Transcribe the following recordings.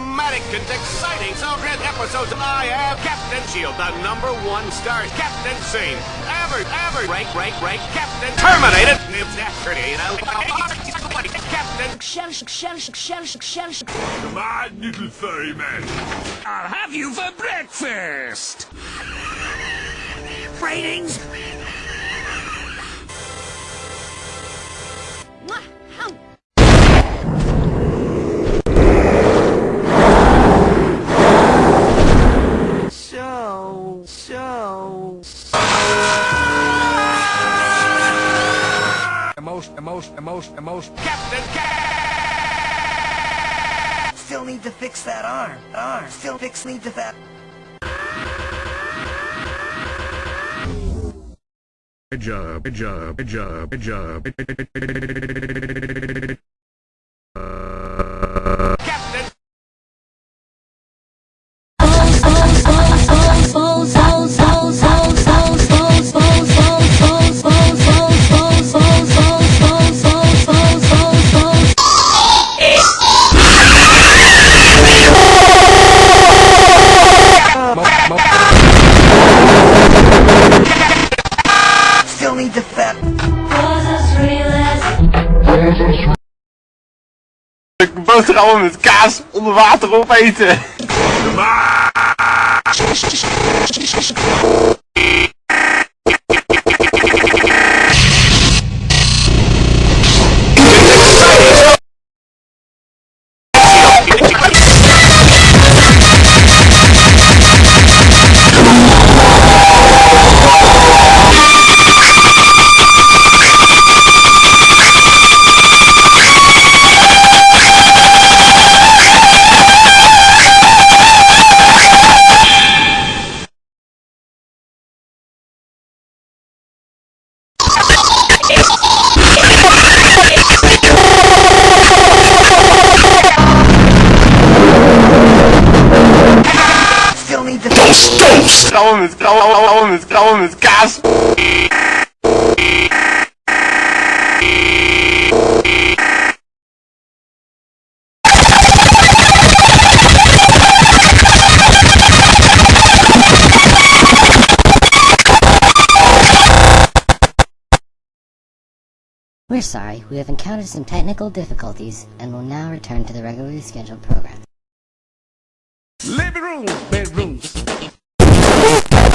dramatic and exciting Soundtrack episodes. I am Captain Shield, the number one star Captain Scene. Ever, ever, break, break, break, Captain Terminated. Captain Come on, little furry man. I'll have you for breakfast. Ratings? So, Emotion, emotion, emotion, emotion. Captain Still need to fix that arm. Arm. Still fix need to that. Good job, good job, good job, good job. Captain boterhammen met kaas onder water opeten. Kaas. We're sorry, we have encountered some technical difficulties and will now return to the regularly scheduled program. Living room,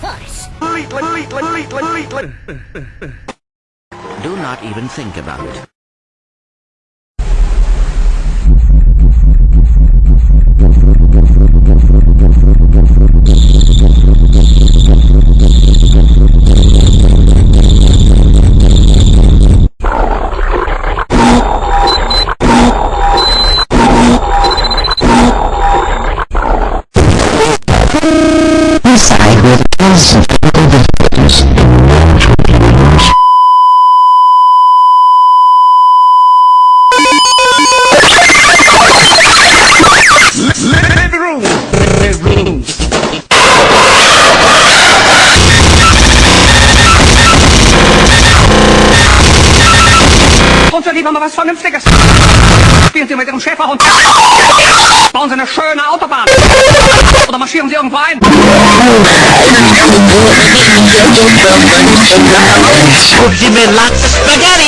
Q Do not even think about it. Lieber mal was Vernünftiges. Spielen Sie mit Ihrem Schäferhund. Bauen Sie eine schöne Autobahn. Oder marschieren Sie irgendwo ein. Spaghetti!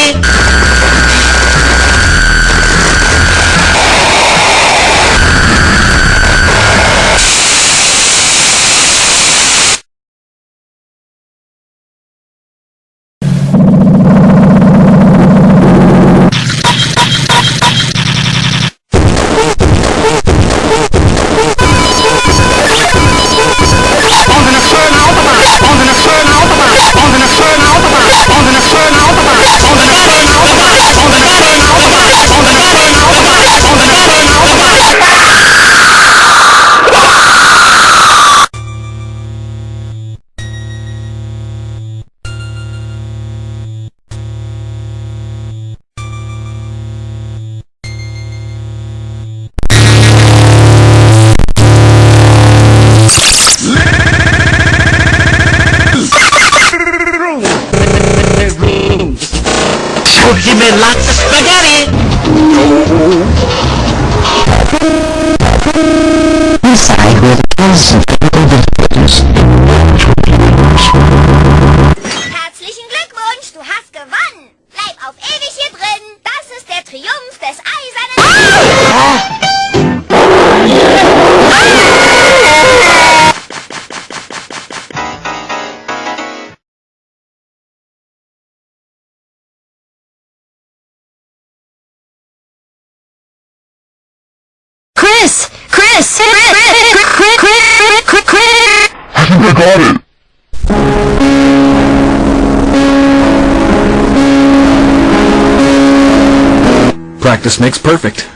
And lots of spaghetti. Inside where the cause Chris, Chris, Chris, Chris, Chris, I think I got it. Practice makes perfect.